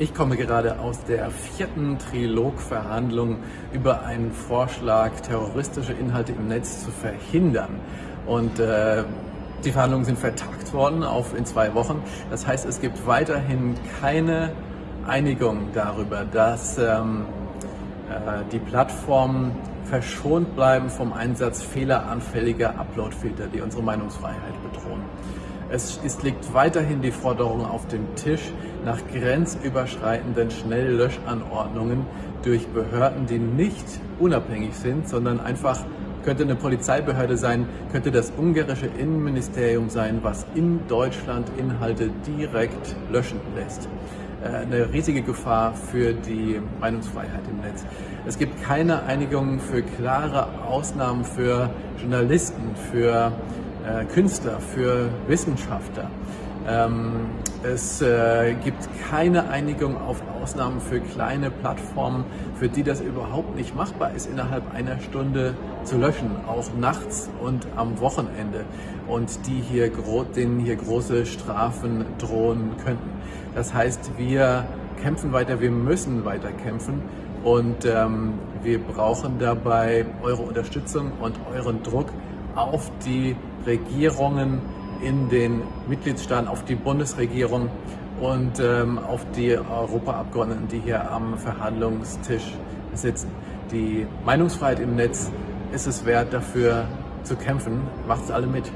Ich komme gerade aus der vierten Trilogverhandlung über einen Vorschlag, terroristische Inhalte im Netz zu verhindern. Und äh, die Verhandlungen sind vertagt worden auf in zwei Wochen. Das heißt, es gibt weiterhin keine Einigung darüber, dass ähm, äh, die Plattformen verschont bleiben vom Einsatz fehleranfälliger Uploadfilter, die unsere Meinungsfreiheit bedrohen. Es ist, liegt weiterhin die Forderung auf dem Tisch nach grenzüberschreitenden Schnelllöschanordnungen durch Behörden, die nicht unabhängig sind, sondern einfach könnte eine Polizeibehörde sein, könnte das ungarische Innenministerium sein, was in Deutschland Inhalte direkt löschen lässt. Äh, eine riesige Gefahr für die Meinungsfreiheit im Netz. Es gibt keine Einigung für klare Ausnahmen für Journalisten, für äh, Künstler, für Wissenschaftler. Ähm, es äh, gibt keine Einigung auf Ausnahmen für kleine Plattformen, für die das überhaupt nicht machbar ist, innerhalb einer Stunde zu löschen, auch nachts und am Wochenende und die hier denen hier große Strafen drohen könnten. Das heißt, wir kämpfen weiter, wir müssen weiter kämpfen und ähm, wir brauchen dabei eure Unterstützung und euren Druck auf die Regierungen in den Mitgliedstaaten, auf die Bundesregierung und ähm, auf die Europaabgeordneten, die hier am Verhandlungstisch sitzen. Die Meinungsfreiheit im Netz ist es wert, dafür zu kämpfen. Macht's alle mit.